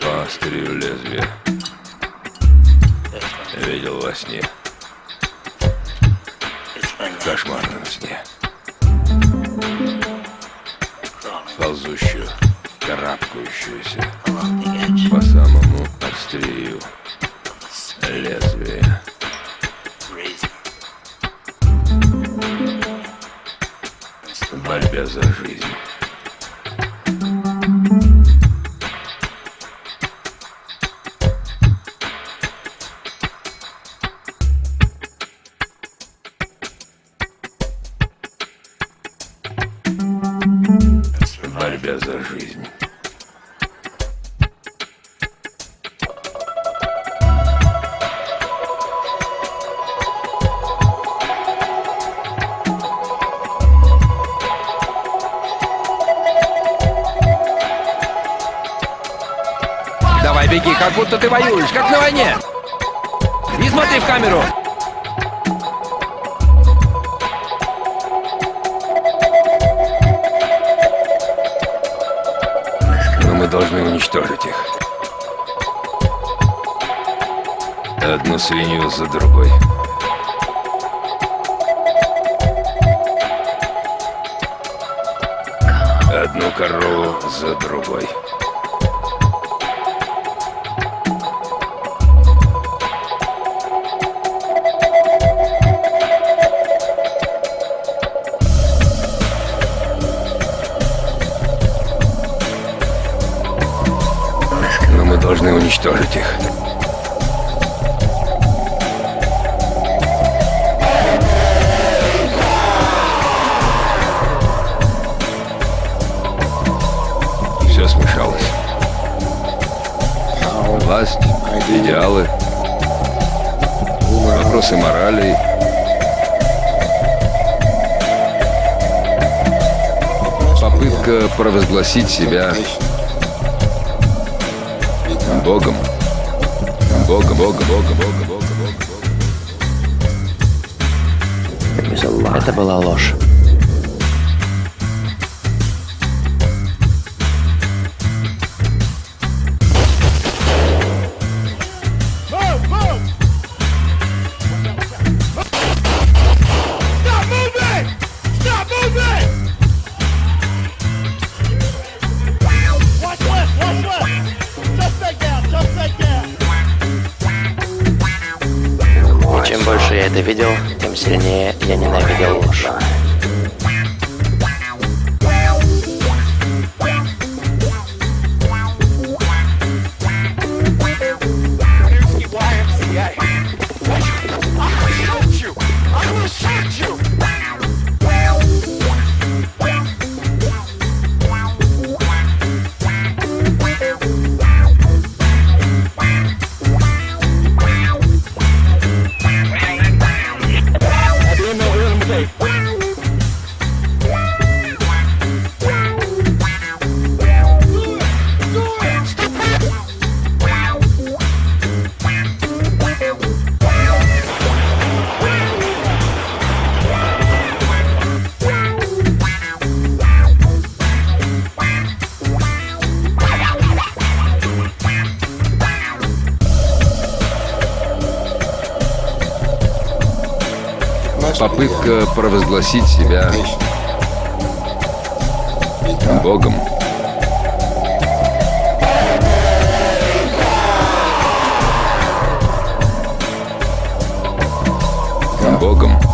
по острию лезвия. Видел во сне. Кошмарном сне. Ползущую, карабкающуюся по самому острию лезвия. В борьбе за жизнь. Борьбе за жизнь. Давай беги, как будто ты воюешь, как на войне. Не смотри в камеру. Должны уничтожить их. Одну свинью за другой. Одну корову за другой. Должны уничтожить их. Все смешалось. Власть, идеалы, вопросы морали. Попытка провозгласить себя Богом. Богом, Богом, Богом, Богом, Богом. Это была ложь. Это видел, тем сильнее я ненавидел ложь. Попытка провозгласить себя Богом. Богом.